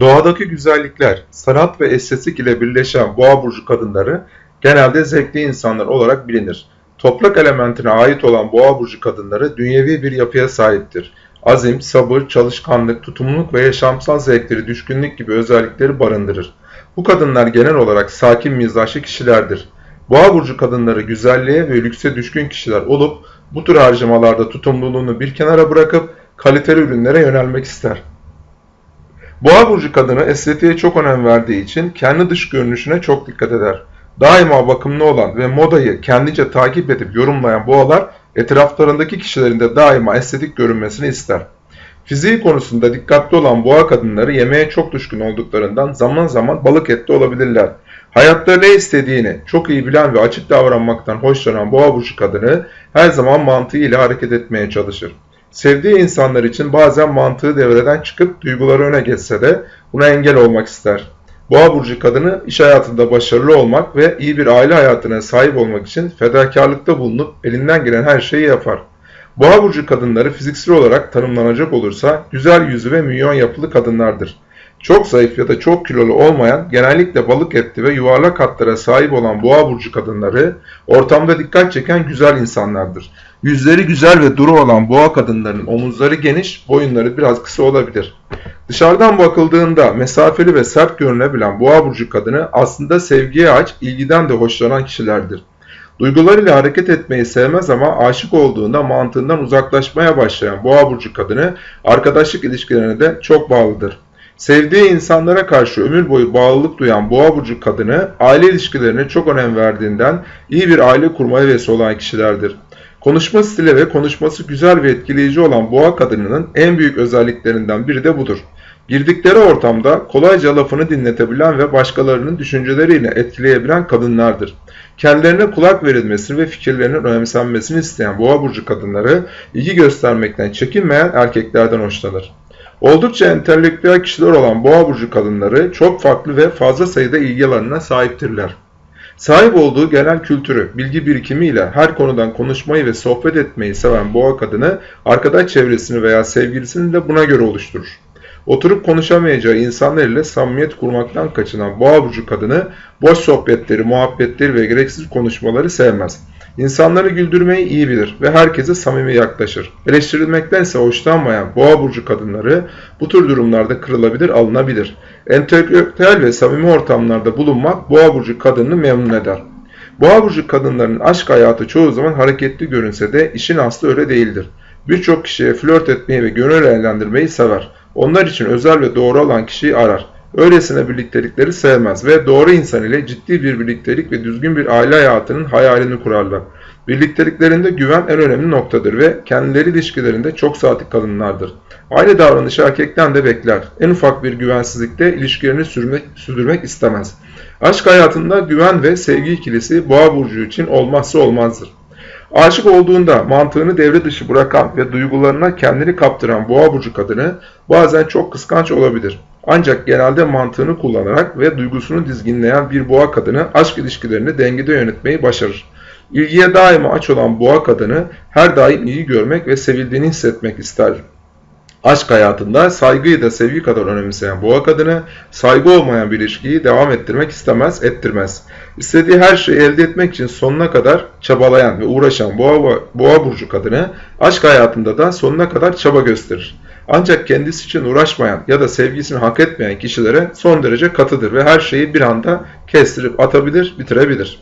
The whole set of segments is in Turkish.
Doğadaki güzellikler, sanat ve estetik ile birleşen boğa burcu kadınları genelde zevkli insanlar olarak bilinir. Toprak elementine ait olan boğa burcu kadınları dünyevi bir yapıya sahiptir. Azim, sabır, çalışkanlık, tutumluluk ve yaşamsal zevkleri, düşkünlük gibi özellikleri barındırır. Bu kadınlar genel olarak sakin mizaçlı kişilerdir. Boğa burcu kadınları güzelliğe ve lükse düşkün kişiler olup bu tür harcamalarda tutumluluğunu bir kenara bırakıp kaliteli ürünlere yönelmek ister. Boğa burcu kadını estetiğe çok önem verdiği için kendi dış görünüşüne çok dikkat eder. Daima bakımlı olan ve modayı kendince takip edip yorumlayan boğalar etraflarındaki kişilerin de daima estetik görünmesini ister. Fiziği konusunda dikkatli olan boğa kadınları yemeğe çok düşkün olduklarından zaman zaman balık etli olabilirler. Hayatta ne istediğini çok iyi bilen ve açık davranmaktan hoşlanan boğa burcu kadını her zaman mantığıyla hareket etmeye çalışır. Sevdiği insanlar için bazen mantığı devreden çıkıp duyguları öne geçse de buna engel olmak ister. Boğa burcu kadını iş hayatında başarılı olmak ve iyi bir aile hayatına sahip olmak için fedakarlıkta bulunup elinden gelen her şeyi yapar. Boğa burcu kadınları fiziksel olarak tanımlanacak olursa güzel yüzü ve milyon yapılı kadınlardır. Çok zayıf ya da çok kilolu olmayan, genellikle balık etli ve yuvarlak hatlara sahip olan boğa burcu kadınları ortamda dikkat çeken güzel insanlardır. Yüzleri güzel ve duru olan boğa kadınlarının omuzları geniş, boyunları biraz kısa olabilir. Dışarıdan bakıldığında mesafeli ve sert görünebilen boğa burcu kadını aslında sevgiye aç, ilgiden de hoşlanan kişilerdir. Duygularıyla hareket etmeyi sevmez ama aşık olduğunda mantığından uzaklaşmaya başlayan boğa burcu kadını arkadaşlık ilişkilerine de çok bağlıdır. Sevdiği insanlara karşı ömür boyu bağlılık duyan boğa burcu kadını aile ilişkilerine çok önem verdiğinden iyi bir aile kurmaya hevesi olan kişilerdir. Konuşma stili ve konuşması güzel ve etkileyici olan boğa kadınının en büyük özelliklerinden biri de budur. Girdikleri ortamda kolayca lafını dinletebilen ve başkalarının düşünceleriyle etkileyebilen kadınlardır. Kendilerine kulak verilmesini ve fikirlerinin önemsenmesini isteyen boğa burcu kadınları ilgi göstermekten çekinmeyen erkeklerden hoşlanır. Oldukça entelektüel kişiler olan boğa burcu kadınları çok farklı ve fazla sayıda ilgi alanına sahiptirler. Sahip olduğu genel kültürü, bilgi birikimiyle her konudan konuşmayı ve sohbet etmeyi seven boğa kadını arkadaş çevresini veya sevgilisini de buna göre oluşturur. Oturup konuşamayacağı insanlar ile samimiyet kurmaktan kaçınan boğa burcu kadını boş sohbetleri, muhabbetleri ve gereksiz konuşmaları sevmez. İnsanları güldürmeyi iyi bilir ve herkese samimi yaklaşır. Eleştirilmektense hoşlanmayan boğa burcu kadınları bu tür durumlarda kırılabilir, alınabilir. Entelektüel ve samimi ortamlarda bulunmak boğa burcu kadını memnun eder. Boğa burcu kadınların aşk hayatı çoğu zaman hareketli görünse de işin aslı öyle değildir. Birçok kişiye flört etmeyi ve gönül eğlendirmeyi sever. Onlar için özel ve doğru olan kişiyi arar. Öylesine birliktelikleri sevmez ve doğru insan ile ciddi bir birliktelik ve düzgün bir aile hayatının hayalini kurarlar. Birlikteliklerinde güven en önemli noktadır ve kendileri ilişkilerinde çok sadık kalınlardır. Aynı davranışı erkekten de bekler. En ufak bir güvensizlikte ilişkilerini sürmek, sürdürmek istemez. Aşk hayatında güven ve sevgi ikilisi boğa burcu için olmazsa olmazdır. Aşık olduğunda mantığını devre dışı bırakan ve duygularına kendini kaptıran boğa burcu kadını bazen çok kıskanç olabilir. Ancak genelde mantığını kullanarak ve duygusunu dizginleyen bir boğa kadını aşk ilişkilerini dengede yönetmeyi başarır. İlgiye daima aç olan boğa kadını her daim iyi görmek ve sevildiğini hissetmek ister. Aşk hayatında saygıyı da sevgi kadar önemseyen boğa kadını saygı olmayan bir ilişkiyi devam ettirmek istemez, ettirmez. İstediği her şeyi elde etmek için sonuna kadar çabalayan ve uğraşan boğa, boğa burcu kadını aşk hayatında da sonuna kadar çaba gösterir. Ancak kendisi için uğraşmayan ya da sevgisini hak etmeyen kişilere son derece katıdır ve her şeyi bir anda kestirip atabilir, bitirebilir.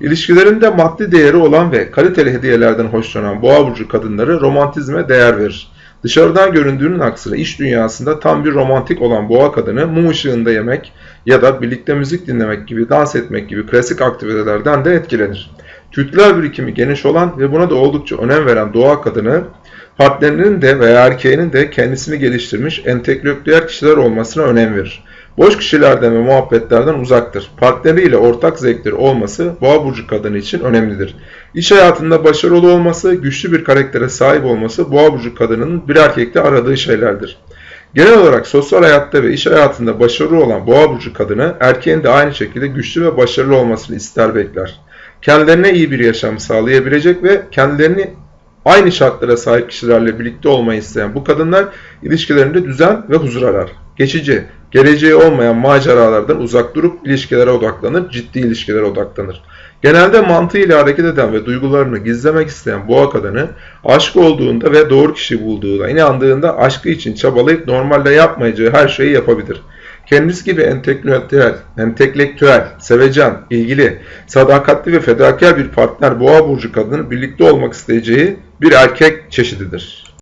İlişkilerinde maddi değeri olan ve kaliteli hediyelerden hoşlanan boğa burcu kadınları romantizme değer verir. Dışarıdan göründüğünün aksine iş dünyasında tam bir romantik olan boğa kadını mum ışığında yemek ya da birlikte müzik dinlemek gibi dans etmek gibi klasik aktivitelerden de etkilenir. Kültürel birikimi geniş olan ve buna da oldukça önem veren doğa kadını partnerinin de veya erkeğinin de kendisini geliştirmiş entelektüel kişiler olmasına önem verir. Boş kişilerden ve muhabbetlerden uzaktır. Partneriyle ortak zevkleri olması boğa burcu kadını için önemlidir. İş hayatında başarılı olması, güçlü bir karaktere sahip olması boğa burcu kadının bir erkekte aradığı şeylerdir. Genel olarak sosyal hayatta ve iş hayatında başarılı olan boğa burcu kadını erkeğin de aynı şekilde güçlü ve başarılı olmasını ister bekler. Kendilerine iyi bir yaşam sağlayabilecek ve kendilerini Aynı şartlara sahip kişilerle birlikte olmayı isteyen bu kadınlar ilişkilerinde düzen ve huzur arar. Geçici, geleceği olmayan maceralardan uzak durup ilişkilere odaklanır, ciddi ilişkilere odaklanır. Genelde mantığıyla hareket eden ve duygularını gizlemek isteyen boğa kadını aşk olduğunda ve doğru kişi bulduğuna inandığında aşkı için çabalayıp normalde yapmayacağı her şeyi yapabilir. Kendisi gibi entelektüel, entelektüel, sevecen, ilgili, sadakatli ve fedakar bir partner boğa burcu kadının birlikte olmak isteyeceği bir erkek çeşididir.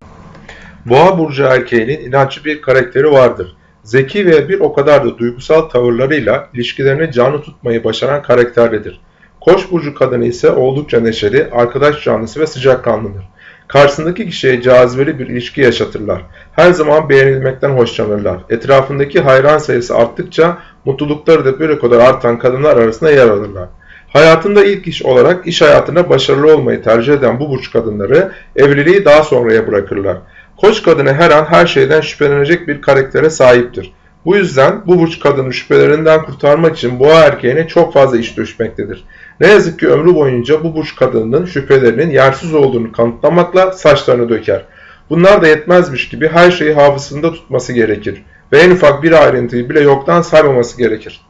Boğa burcu erkeğinin inançlı bir karakteri vardır. Zeki ve bir o kadar da duygusal tavırlarıyla ilişkilerini canlı tutmayı başaran karakterlidir. Koç burcu kadını ise oldukça neşeli, arkadaş canlısı ve sıcakkanlıdır. Karşısındaki kişiye cazibeli bir ilişki yaşatırlar. Her zaman beğenilmekten hoşlanırlar. Etrafındaki hayran sayısı arttıkça mutlulukları da o kadar artan kadınlar arasında yer alırlar. Hayatında ilk iş olarak iş hayatına başarılı olmayı tercih eden bu burç kadınları evliliği daha sonraya bırakırlar. Koç kadını her an her şeyden şüphelenecek bir karaktere sahiptir. Bu yüzden bu burç kadını şüphelerinden kurtarmak için boğa erkeğine çok fazla iş düşmektedir. Ne yazık ki ömrü boyunca bu burç kadının şüphelerinin yersiz olduğunu kanıtlamakla saçlarını döker. Bunlar da yetmezmiş gibi her şeyi hafızasında tutması gerekir ve en ufak bir ayrıntıyı bile yoktan saymaması gerekir.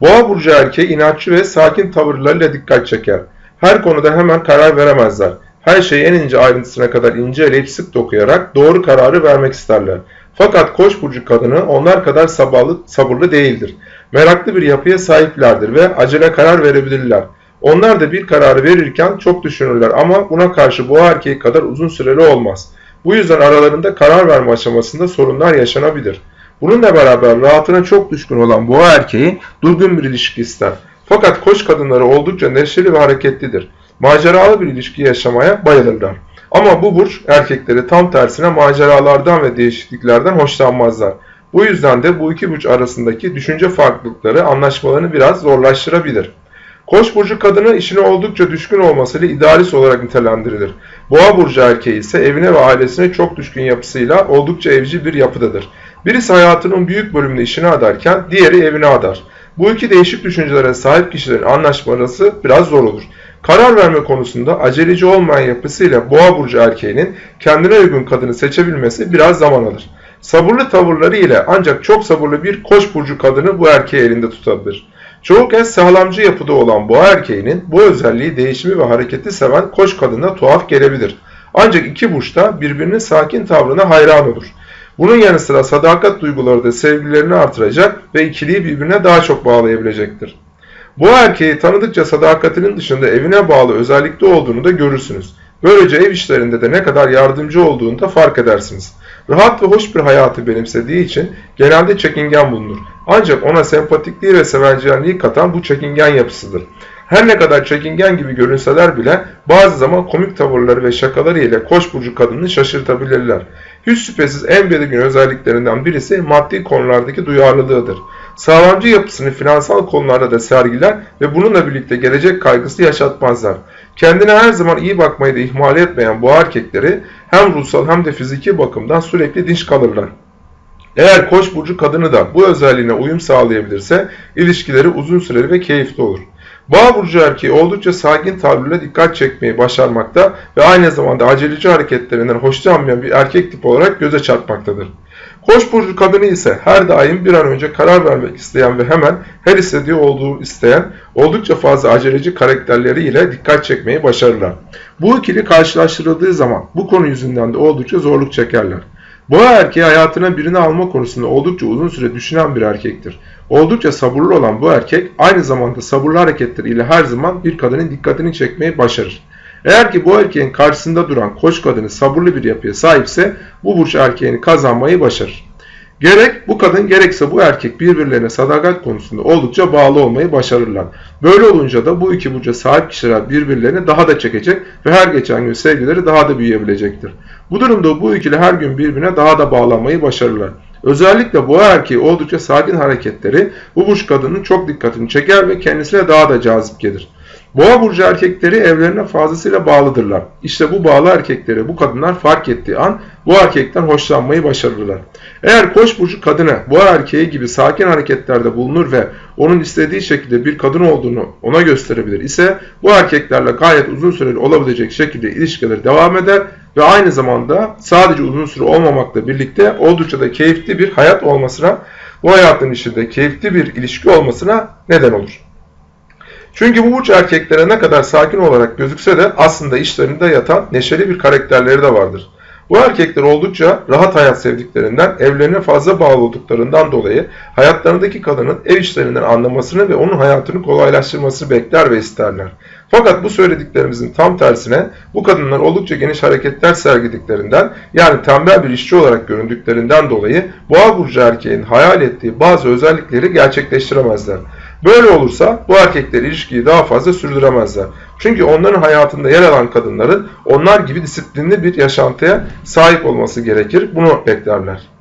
Boğa burcu erkeği inatçı ve sakin tavırlarıyla dikkat çeker. Her konuda hemen karar veremezler. Her şeyi en ince ayrıntısına kadar inceleyip sık dokuyarak doğru kararı vermek isterler. Fakat koç burcu kadını onlar kadar sabırlı, sabırlı değildir. Meraklı bir yapıya sahiplerdir ve acele karar verebilirler. Onlar da bir kararı verirken çok düşünürler ama buna karşı boğa erkeği kadar uzun süreli olmaz. Bu yüzden aralarında karar verme aşamasında sorunlar yaşanabilir. Bununla beraber rahatına çok düşkün olan boğa erkeği durgun bir ilişki ister. Fakat koç kadınları oldukça neşeli ve hareketlidir. Maceralı bir ilişki yaşamaya bayılırlar. Ama bu burç erkekleri tam tersine maceralardan ve değişikliklerden hoşlanmazlar. Bu yüzden de bu iki burç arasındaki düşünce farklılıkları anlaşmalarını biraz zorlaştırabilir. Koç burcu kadını işine oldukça düşkün olmasıyla idealist olarak nitelendirilir. Boğa burcu erkeği ise evine ve ailesine çok düşkün yapısıyla oldukça evci bir yapıdadır. Birisi hayatının büyük bölümünü işine adarken diğeri evine adar. Bu iki değişik düşüncelere sahip kişilerin anlaşması biraz zor olur. Karar verme konusunda aceleci olmayan yapısıyla boğa burcu erkeğinin kendine uygun kadını seçebilmesi biraz zaman alır. Sabırlı tavırları ile ancak çok sabırlı bir koç burcu kadını bu erkeği elinde tutabilir. Çoğu kez sağlamcı yapıda olan boğa erkeğinin bu özelliği değişimi ve hareketi seven koç kadına tuhaf gelebilir. Ancak iki burç da birbirinin sakin tavrına hayran olur. Bunun yanı sıra sadakat duyguları da sevgilerini artıracak ve ikiliyi birbirine daha çok bağlayabilecektir. Bu erkeği tanıdıkça sadakatinin dışında evine bağlı özellikle olduğunu da görürsünüz. Böylece ev işlerinde de ne kadar yardımcı olduğunu da fark edersiniz. Rahat ve hoş bir hayatı benimsediği için genelde çekingen bulunur. Ancak ona sempatikliği ve sevencenliği katan bu çekingen yapısıdır. Her ne kadar çekingen gibi görünseler bile bazı zaman komik tavırları ve şakaları ile koç burcu kadını şaşırtabilirler. Hiç şüphesiz en belirgin özelliklerinden birisi maddi konulardaki duyarlılığıdır. Sağlamcı yapısını finansal konularda da sergiler ve bununla birlikte gelecek kaygısı yaşatmazlar. Kendine her zaman iyi bakmayı da ihmal etmeyen bu erkekleri hem ruhsal hem de fiziki bakımdan sürekli dinç kalırlar. Eğer koç burcu kadını da bu özelliğine uyum sağlayabilirse ilişkileri uzun süreli ve keyifli olur. Boğa burcu erkeği oldukça sakin tavrıyla dikkat çekmeyi başarmakta ve aynı zamanda aceleci hareketlerinden hoşlanmayan bir erkek tip olarak göze çarpmaktadır. Koç burcu kadını ise her daim bir an önce karar vermek isteyen ve hemen her istediği olduğu isteyen oldukça fazla aceleci karakterleriyle dikkat çekmeyi başarırlar. Bu ikili karşılaştırıldığı zaman bu konu yüzünden de oldukça zorluk çekerler. Boğa erkeği hayatına birini alma konusunda oldukça uzun süre düşünen bir erkektir. Oldukça sabırlı olan bu erkek aynı zamanda sabırlı hareketleriyle her zaman bir kadının dikkatini çekmeyi başarır. Eğer ki bu erkeğin karşısında duran koç kadını sabırlı bir yapıya sahipse bu burç erkeğini kazanmayı başarır. Gerek bu kadın gerekse bu erkek birbirlerine sadakat konusunda oldukça bağlı olmayı başarırlar. Böyle olunca da bu iki burca sahip kişiler birbirlerini daha da çekecek ve her geçen gün sevgileri daha da büyüyebilecektir. Bu durumda bu ikili her gün birbirine daha da bağlanmayı başarırlar. Özellikle boğa erkeği oldukça sakin hareketleri bu burç kadının çok dikkatini çeker ve kendisine daha da cazip gelir. Boğa burcu erkekleri evlerine fazlasıyla bağlıdırlar. İşte bu bağlı erkekleri bu kadınlar fark ettiği an bu erkekten hoşlanmayı başarırlar. Eğer koç burcu kadını boğa erkeği gibi sakin hareketlerde bulunur ve onun istediği şekilde bir kadın olduğunu ona gösterebilir ise bu erkeklerle gayet uzun süreli olabilecek şekilde ilişkileri devam eder ve aynı zamanda sadece uzun süre olmamakla birlikte oldukça da keyifli bir hayat olmasına, bu hayatın içinde keyifli bir ilişki olmasına neden olur. Çünkü bu burç erkeklere ne kadar sakin olarak gözükse de aslında işlerinde yatan neşeli bir karakterleri de vardır. Bu erkekler oldukça rahat hayat sevdiklerinden, evlerine fazla bağlı olduklarından dolayı hayatlarındaki kadının ev işlerinden anlamasını ve onun hayatını kolaylaştırmasını bekler ve isterler. Fakat bu söylediklerimizin tam tersine bu kadınlar oldukça geniş hareketler sergilediklerinden yani tembel bir işçi olarak göründüklerinden dolayı boğa burcu erkeğin hayal ettiği bazı özellikleri gerçekleştiremezler. Böyle olursa bu erkekler ilişkiyi daha fazla sürdüremezler. Çünkü onların hayatında yer alan kadınların onlar gibi disiplinli bir yaşantıya sahip olması gerekir. Bunu beklerler.